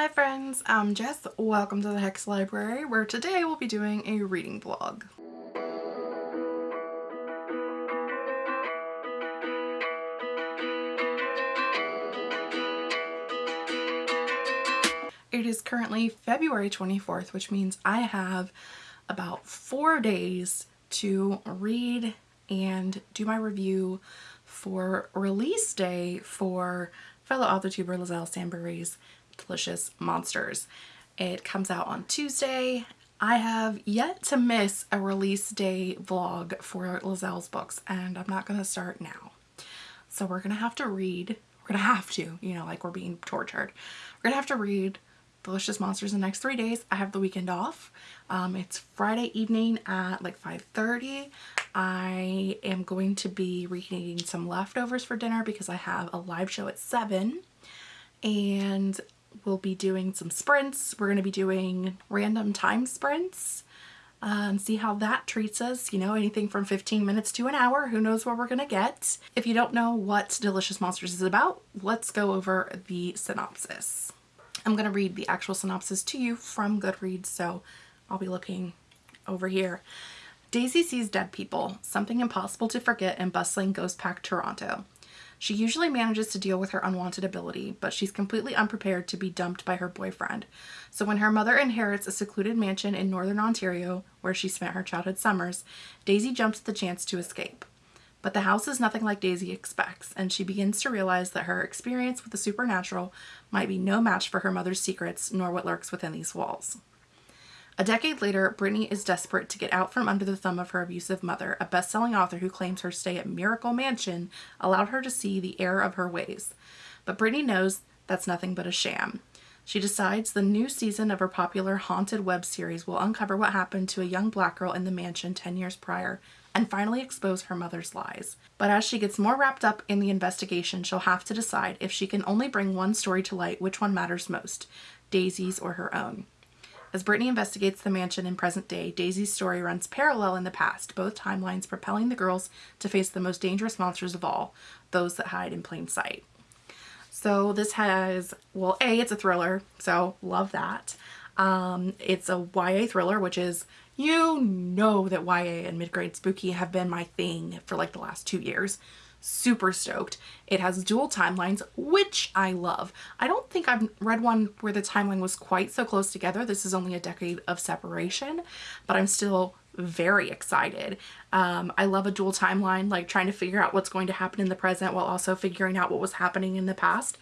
Hi friends, I'm Jess. Welcome to the Hex Library where today we'll be doing a reading vlog. It is currently February 24th, which means I have about four days to read and do my review for release day for fellow author tuber Liselle Sambury's Delicious Monsters. It comes out on Tuesday. I have yet to miss a release day vlog for Liselle's books and I'm not to start now. So we're to have to read, we're to have to, you know, like we're being tortured. We're to have to read Delicious Monsters in the next three days. I have the weekend off. Um, it's Friday evening at like 5.30. I am going to be reheating some leftovers for dinner because I have a live show at 7 and we'll be doing some sprints. We're going to be doing random time sprints uh, and see how that treats us. You know, anything from 15 minutes to an hour. Who knows what we're going to get. If you don't know what Delicious Monsters is about, let's go over the synopsis. I'm going to read the actual synopsis to you from Goodreads, so I'll be looking over here. Daisy sees dead people, something impossible to forget in bustling ghost-packed Toronto. She usually manages to deal with her unwanted ability, but she's completely unprepared to be dumped by her boyfriend. So when her mother inherits a secluded mansion in northern Ontario, where she spent her childhood summers, Daisy jumps at the chance to escape. But the house is nothing like Daisy expects, and she begins to realize that her experience with the supernatural might be no match for her mother's secrets nor what lurks within these walls. A decade later, Brittany is desperate to get out from under the thumb of her abusive mother, a best-selling author who claims her stay at Miracle Mansion allowed her to see the error of her ways. But Brittany knows that's nothing but a sham. She decides the new season of her popular haunted web series will uncover what happened to a young black girl in the mansion 10 years prior and finally expose her mother's lies. But as she gets more wrapped up in the investigation, she'll have to decide if she can only bring one story to light, which one matters most, Daisy's or her own. As Brittany investigates the mansion in present day, Daisy's story runs parallel in the past, both timelines propelling the girls to face the most dangerous monsters of all, those that hide in plain sight. So this has, well, A, it's a thriller, so love that. Um, it's a YA thriller, which is, you know that YA and mid-grade spooky have been my thing for like the last two years super stoked. It has dual timelines, which I love. I don't think I've read one where the timeline was quite so close together. This is only a decade of separation, but I'm still very excited. Um, I love a dual timeline, like trying to figure out what's going to happen in the present while also figuring out what was happening in the past.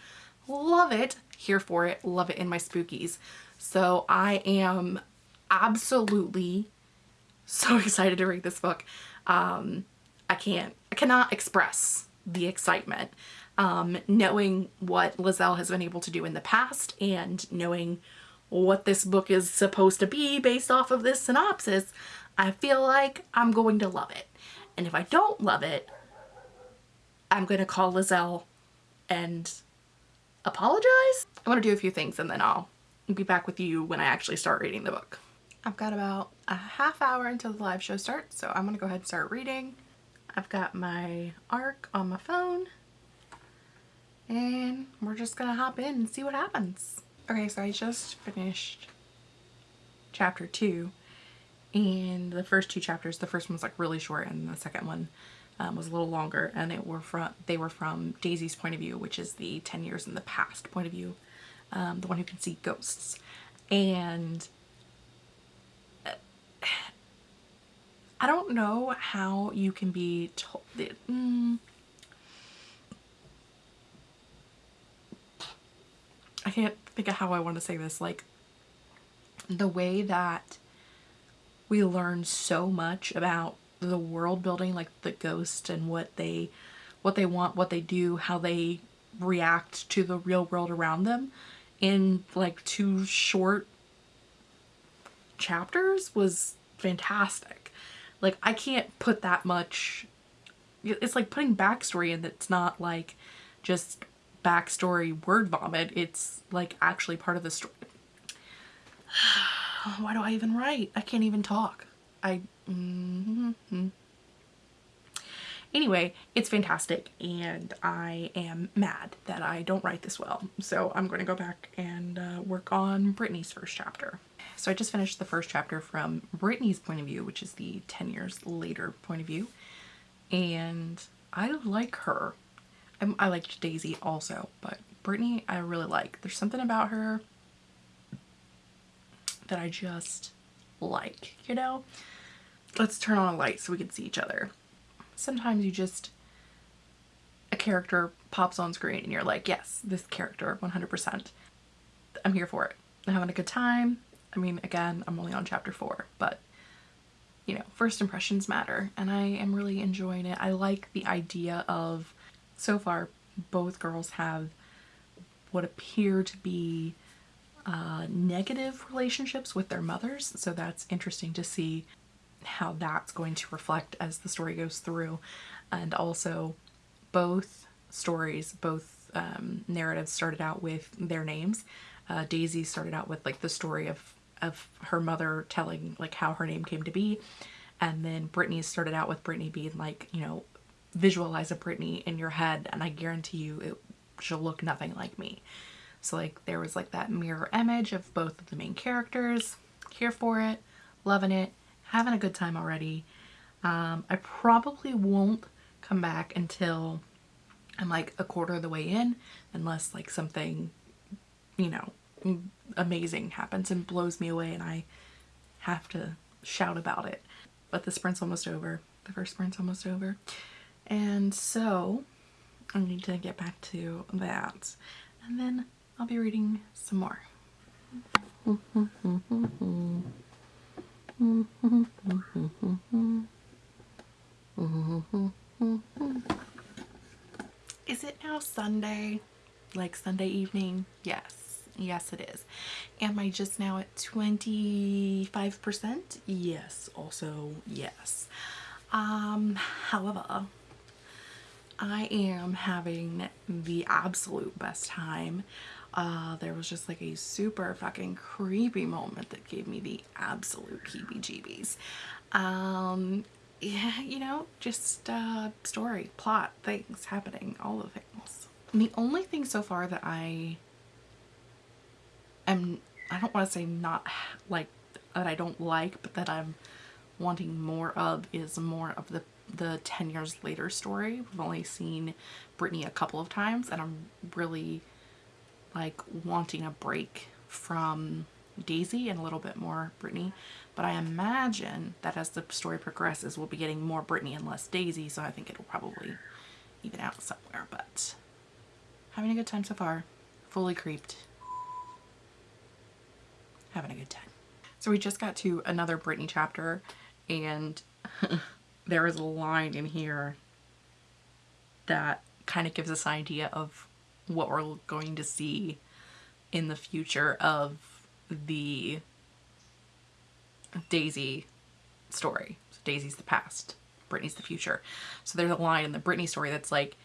Love it. Here for it. Love it in my spookies. So I am absolutely so excited to read this book. Um, I can't, I cannot express the excitement. Um, knowing what Liselle has been able to do in the past and knowing what this book is supposed to be based off of this synopsis, I feel like I'm going to love it. And if I don't love it, I'm going to call Liselle and apologize. I want to do a few things and then I'll be back with you when I actually start reading the book. I've got about a half hour until the live show starts, so I'm going to go ahead and start reading. I've got my ARC on my phone and we're just gonna hop in and see what happens. Okay, so I just finished chapter two and the first two chapters, the first one was like really short and the second one um, was a little longer and it were from they were from Daisy's point of view, which is the 10 years in the past point of view, um, the one who can see ghosts. And I don't know how you can be told. Mm, I can't think of how I want to say this. Like the way that we learn so much about the world building, like the ghost and what they, what they want, what they do, how they react to the real world around them in like two short chapters was fantastic. Like I can't put that much, it's like putting backstory in that's not like just backstory word vomit. It's like actually part of the story. Why do I even write? I can't even talk. I, mm -hmm. Anyway, it's fantastic and I am mad that I don't write this well. So I'm going to go back and uh, work on Brittany's first chapter. So I just finished the first chapter from Brittany's point of view, which is the 10 years later point of view. And I like her. I, I liked Daisy also, but Brittany I really like. There's something about her that I just like, you know? Let's turn on a light so we can see each other. Sometimes you just, a character pops on screen and you're like, yes, this character, 100%. I'm here for it. I'm having a good time. I mean, again, I'm only on chapter four, but you know, first impressions matter and I am really enjoying it. I like the idea of, so far, both girls have what appear to be uh, negative relationships with their mothers. So that's interesting to see how that's going to reflect as the story goes through. And also both stories, both um, narratives started out with their names. Uh, Daisy started out with like the story of, of her mother telling like how her name came to be. And then Brittany started out with Brittany being like, you know, visualize a Brittany in your head and I guarantee you it she'll look nothing like me. So like there was like that mirror image of both of the main characters. Here for it, loving it, having a good time already. Um, I probably won't come back until I'm like a quarter of the way in unless like something, you know, amazing happens and blows me away and I have to shout about it. But the sprint's almost over. The first sprint's almost over. And so I need to get back to that. And then I'll be reading some more. Is it now Sunday? Like Sunday evening? Yes. Yes, it is. Am I just now at 25%? Yes. Also, yes. Um, however, I am having the absolute best time. Uh, there was just like a super fucking creepy moment that gave me the absolute heebie-jeebies. Um, yeah, you know, just uh, story, plot, things happening, all the things. And the only thing so far that I am, I don't want to say not like, that I don't like, but that I'm wanting more of is more of the the 10 years later story. We've only seen Brittany a couple of times and I'm really like wanting a break from Daisy and a little bit more Brittany. But I imagine that as the story progresses, we'll be getting more Brittany and less Daisy. So I think it'll probably even out somewhere. But having a good time so far. Fully creeped. Having a good time. So we just got to another Brittany chapter and there is a line in here that kind of gives us an idea of what we're going to see in the future of the Daisy story. So Daisy's the past, Brittany's the future. So there's a line in the Brittany story that's like,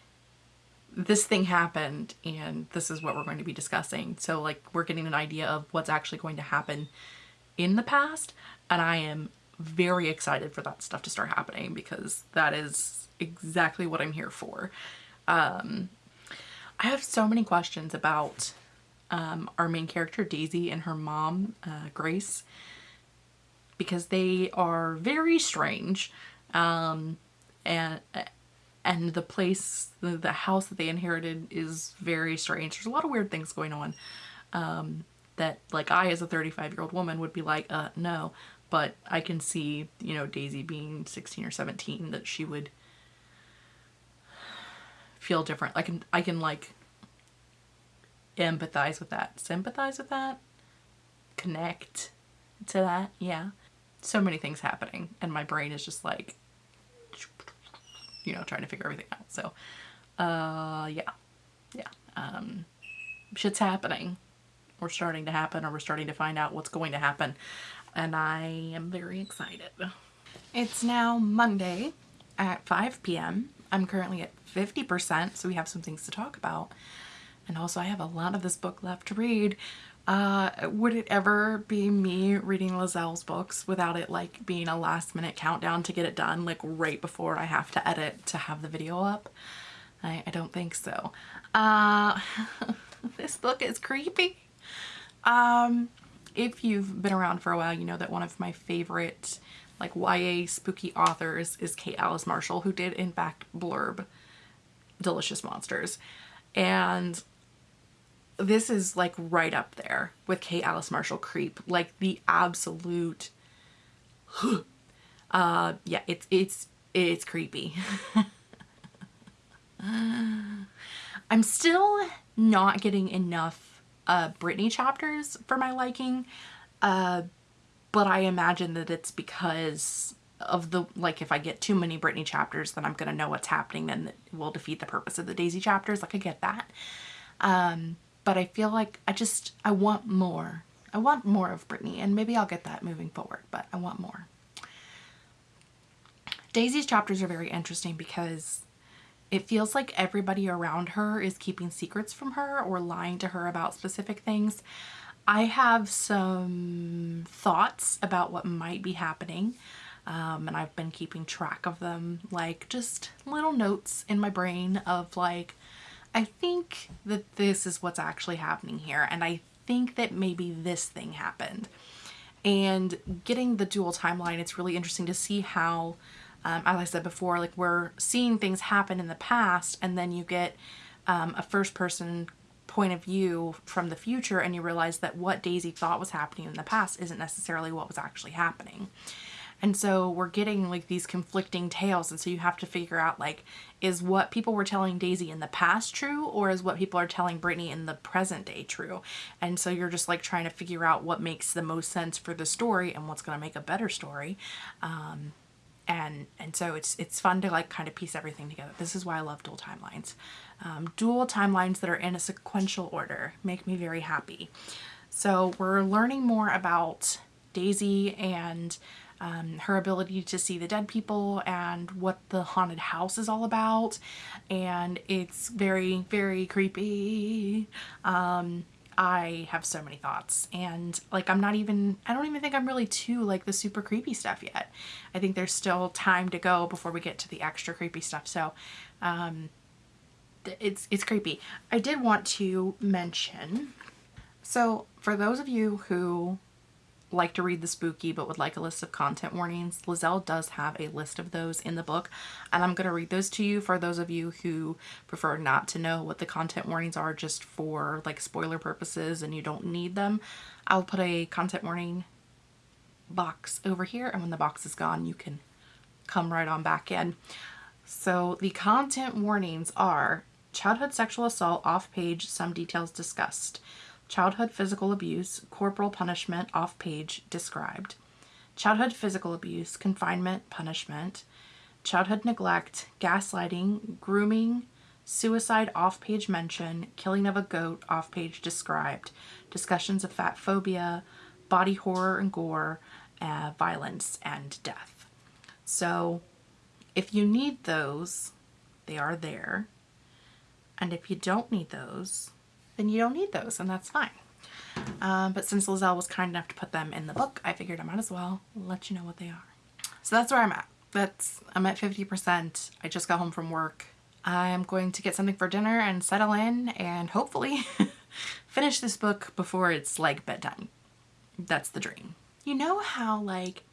this thing happened and this is what we're going to be discussing. So like we're getting an idea of what's actually going to happen in the past and I am very excited for that stuff to start happening because that is exactly what I'm here for. Um, I have so many questions about um, our main character Daisy and her mom uh, Grace because they are very strange um, and and the place the, the house that they inherited is very strange there's a lot of weird things going on um, that like I as a 35 year old woman would be like uh no but I can see, you know, Daisy being 16 or 17 that she would feel different. I can, I can like empathize with that, sympathize with that, connect to that. Yeah. So many things happening and my brain is just like, you know, trying to figure everything out. So, uh, yeah, yeah. Um, shit's happening. We're starting to happen or we're starting to find out what's going to happen and I am very excited. It's now Monday at 5 p.m. I'm currently at 50%, so we have some things to talk about. And also I have a lot of this book left to read, Uh, would it ever be me reading Liselle's books without it like being a last minute countdown to get it done like right before I have to edit to have the video up? I, I don't think so. Uh, this book is creepy. Um, if you've been around for a while, you know that one of my favorite like YA spooky authors is Kate Alice Marshall, who did in fact blurb Delicious Monsters. And this is like right up there with Kate Alice Marshall Creep, like the absolute uh yeah, it's it's it's creepy. I'm still not getting enough uh Brittany chapters for my liking. Uh but I imagine that it's because of the like if I get too many Brittany chapters then I'm gonna know what's happening then it will defeat the purpose of the Daisy chapters like I get that um but I feel like I just I want more. I want more of Brittany and maybe I'll get that moving forward but I want more. Daisy's chapters are very interesting because it feels like everybody around her is keeping secrets from her or lying to her about specific things. I have some thoughts about what might be happening um, and I've been keeping track of them like just little notes in my brain of like I think that this is what's actually happening here and I think that maybe this thing happened and getting the dual timeline it's really interesting to see how um, as I said before like we're seeing things happen in the past and then you get um, a first person point of view from the future and you realize that what Daisy thought was happening in the past isn't necessarily what was actually happening. And so we're getting like these conflicting tales and so you have to figure out like is what people were telling Daisy in the past true or is what people are telling Brittany in the present day true? And so you're just like trying to figure out what makes the most sense for the story and what's going to make a better story. Um, and and so it's it's fun to like kind of piece everything together. This is why I love dual timelines. Um, dual timelines that are in a sequential order make me very happy. So we're learning more about Daisy and um, her ability to see the dead people and what the haunted house is all about. And it's very, very creepy. Um, I have so many thoughts and like I'm not even I don't even think I'm really to like the super creepy stuff yet. I think there's still time to go before we get to the extra creepy stuff. So um it's it's creepy. I did want to mention so for those of you who like to read the spooky but would like a list of content warnings, Liselle does have a list of those in the book and I'm going to read those to you for those of you who prefer not to know what the content warnings are just for like spoiler purposes and you don't need them. I'll put a content warning box over here and when the box is gone you can come right on back in. So the content warnings are childhood sexual assault off page, some details discussed. Childhood physical abuse, corporal punishment, off page, described. Childhood physical abuse, confinement, punishment. Childhood neglect, gaslighting, grooming, suicide, off page mention, killing of a goat, off page, described. Discussions of fat phobia, body horror and gore, uh, violence, and death. So if you need those, they are there. And if you don't need those, then you don't need those and that's fine. Um, but since Liselle was kind enough to put them in the book, I figured I might as well let you know what they are. So that's where I'm at. That's I'm at 50%. I just got home from work. I'm going to get something for dinner and settle in and hopefully finish this book before it's like bedtime. That's the dream. You know how like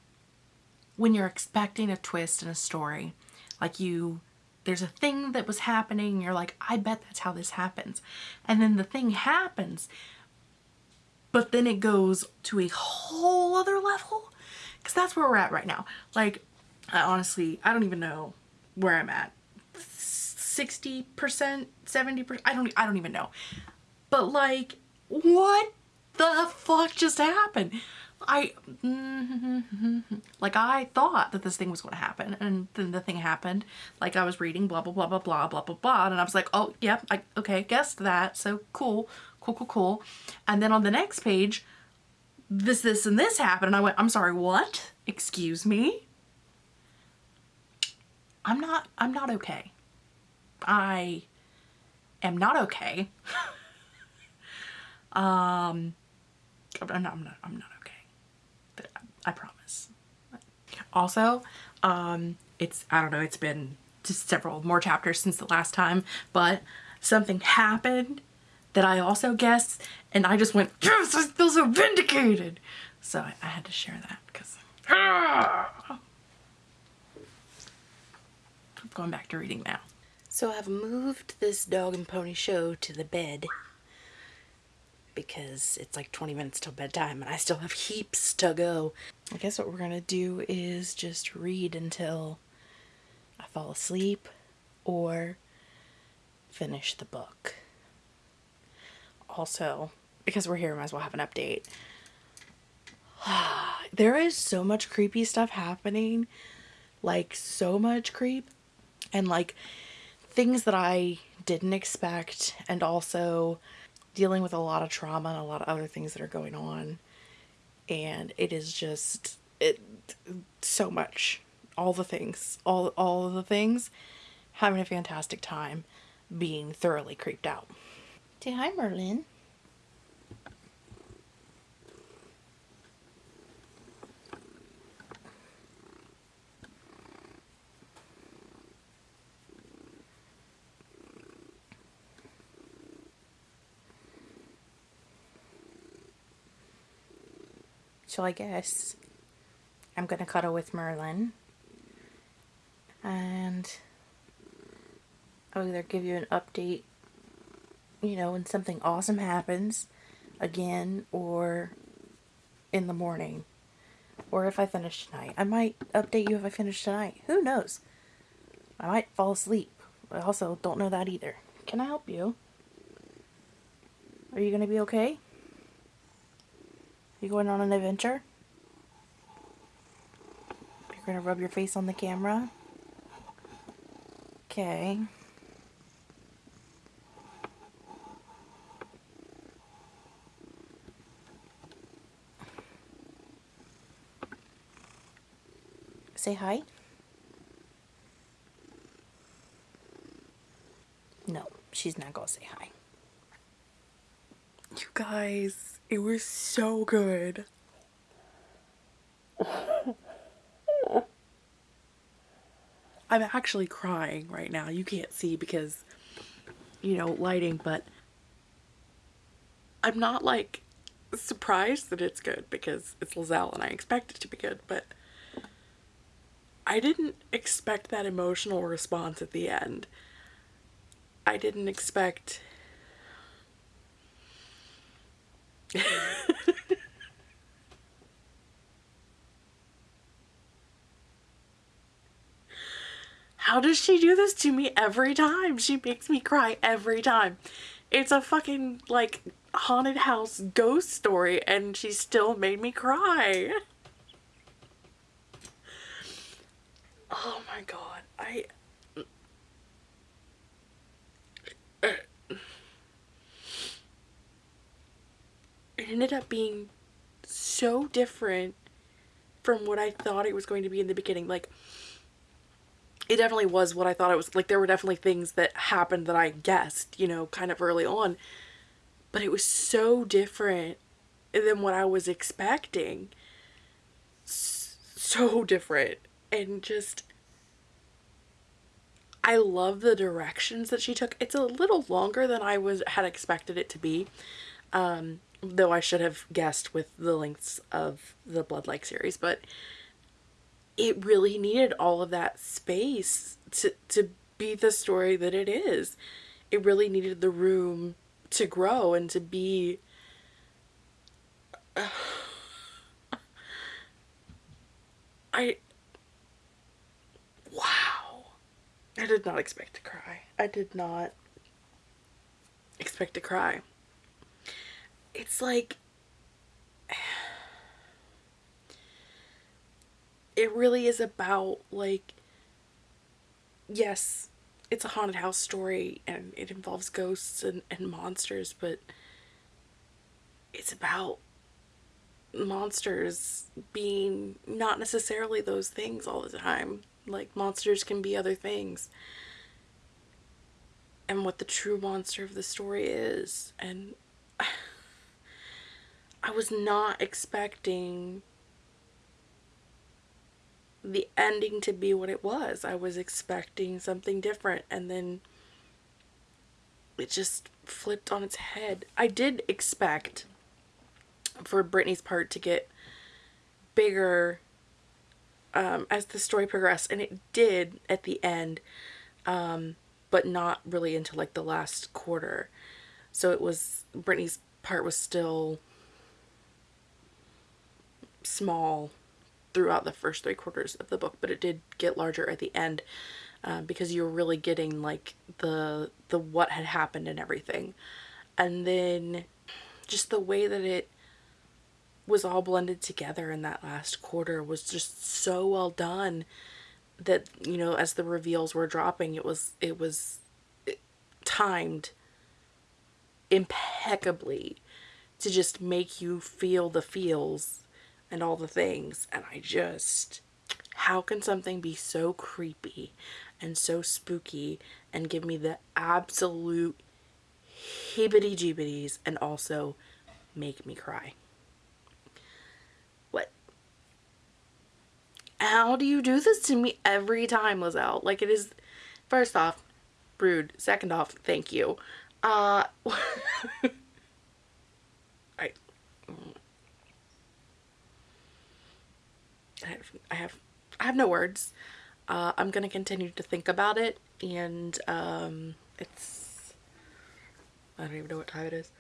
when you're expecting a twist in a story, like you there's a thing that was happening you're like I bet that's how this happens. And then the thing happens but then it goes to a whole other level because that's where we're at right now. Like I honestly I don't even know where I'm at. 60% 70% I don't I don't even know. But like what the fuck just happened I, like I thought that this thing was going to happen and then the thing happened. Like I was reading blah, blah, blah, blah, blah, blah, blah, blah. And I was like, oh, yep, yeah, I, okay, guessed that. So cool, cool, cool, cool. And then on the next page, this, this, and this happened. And I went, I'm sorry, what? Excuse me? I'm not, I'm not okay. I am not okay. um, I'm not, I'm not, I'm not okay. I promise. Also, um, it's, I don't know, it's been just several more chapters since the last time, but something happened that I also guessed and I just went, yes, I feel so vindicated. So I, I had to share that because ah! I'm going back to reading now. So I've moved this dog and pony show to the bed because it's like 20 minutes till bedtime and I still have heaps to go. I guess what we're gonna do is just read until I fall asleep or finish the book. Also, because we're here, might as well have an update. there is so much creepy stuff happening. Like, so much creep. And, like, things that I didn't expect. And also dealing with a lot of trauma and a lot of other things that are going on. And it is just, it, so much. All the things. All, all of the things. Having a fantastic time. Being thoroughly creeped out. Say hi, Merlin. So I guess I'm going to cuddle with Merlin. And I'll either give you an update, you know, when something awesome happens again or in the morning. Or if I finish tonight. I might update you if I finish tonight. Who knows? I might fall asleep. I also don't know that either. Can I help you? Are you going to be okay? You going on an adventure? You're going to rub your face on the camera? Okay. Say hi. No, she's not going to say hi. You guys, it was so good. I'm actually crying right now. You can't see because, you know, lighting, but I'm not like surprised that it's good because it's Liselle and I expect it to be good, but I didn't expect that emotional response at the end. I didn't expect How does she do this to me every time? She makes me cry every time. It's a fucking, like, haunted house ghost story and she still made me cry. Oh my god. I... it ended up being so different from what I thought it was going to be in the beginning. Like, it definitely was what I thought it was. Like, there were definitely things that happened that I guessed, you know, kind of early on. But it was so different than what I was expecting. So different. And just, I love the directions that she took. It's a little longer than I was had expected it to be. Um, though I should have guessed with the lengths of the Blood-like series, but it really needed all of that space to, to be the story that it is. It really needed the room to grow and to be I wow. I did not expect to cry. I did not expect to cry it's like it really is about like yes it's a haunted house story and it involves ghosts and, and monsters but it's about monsters being not necessarily those things all the time. Like monsters can be other things. And what the true monster of the story is and I was not expecting the ending to be what it was. I was expecting something different and then it just flipped on its head. I did expect for Brittany's part to get bigger um, as the story progressed and it did at the end um, but not really until like the last quarter so it was Brittany's part was still small throughout the first three quarters of the book but it did get larger at the end uh, because you're really getting like the the what had happened and everything. And then just the way that it was all blended together in that last quarter was just so well done that you know as the reveals were dropping it was it was timed impeccably to just make you feel the feels and all the things and I just how can something be so creepy and so spooky and give me the absolute hibbity jibbities and also make me cry What? how do you do this to me every time, Liselle? Like it is, first off, rude. Second off, thank you. Uh, I have, I have, no words. Uh, I'm going to continue to think about it and, um, it's, I don't even know what time it is.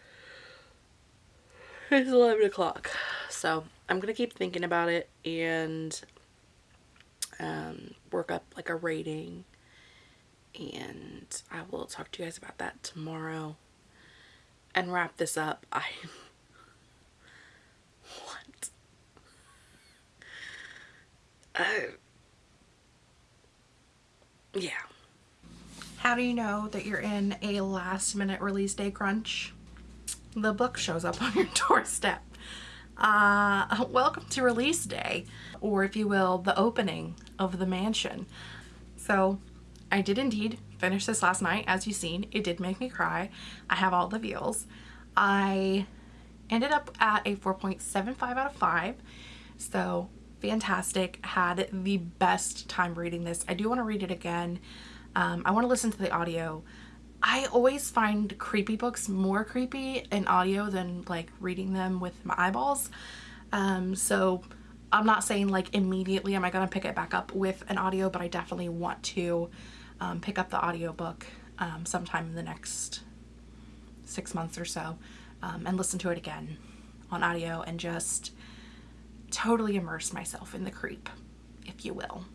It's 11 o'clock. So I'm going to keep thinking about it and um, work up like a rating and I will talk to you guys about that tomorrow and wrap this up. I what? Uh, yeah. How do you know that you're in a last minute release day crunch? The book shows up on your doorstep. Uh, welcome to release day, or if you will, the opening of the mansion. So I did indeed finish this last night. As you've seen, it did make me cry. I have all the feels. I ended up at a 4.75 out of 5. So fantastic. Had the best time reading this. I do want to read it again. Um, I want to listen to the audio. I always find creepy books more creepy in audio than like reading them with my eyeballs. Um, so I'm not saying like immediately am I going to pick it back up with an audio, but I definitely want to um, pick up the audiobook um, sometime in the next six months or so um, and listen to it again on audio and just totally immerse myself in the creep, if you will.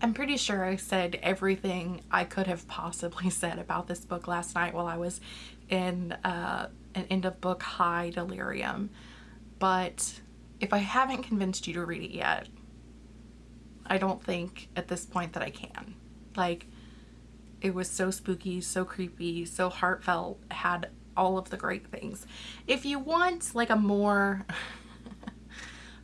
I'm pretty sure I said everything I could have possibly said about this book last night while I was in uh, an end of book high delirium. But if I haven't convinced you to read it yet, I don't think at this point that I can. Like, it was so spooky, so creepy, so heartfelt, had all of the great things. If you want like a more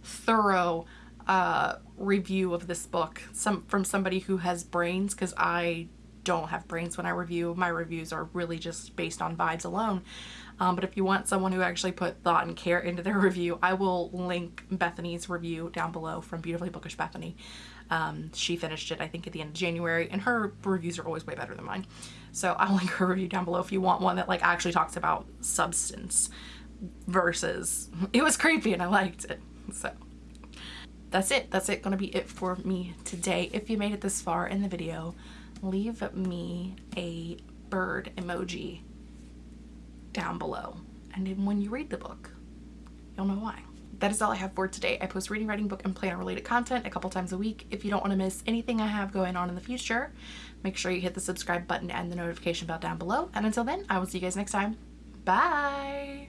thorough uh, review of this book some from somebody who has brains because I don't have brains when I review. My reviews are really just based on vibes alone. Um, but if you want someone who actually put thought and care into their review, I will link Bethany's review down below from Beautifully Bookish Bethany. Um, she finished it, I think, at the end of January, and her reviews are always way better than mine. So I'll link her review down below if you want one that like actually talks about substance versus it was creepy and I liked it. So that's it. That's it. Gonna be it for me today. If you made it this far in the video, leave me a bird emoji down below. And when you read the book, you'll know why. That is all I have for today. I post reading, writing, book, and planner related content a couple times a week. If you don't want to miss anything I have going on in the future, make sure you hit the subscribe button and the notification bell down below. And until then, I will see you guys next time. Bye!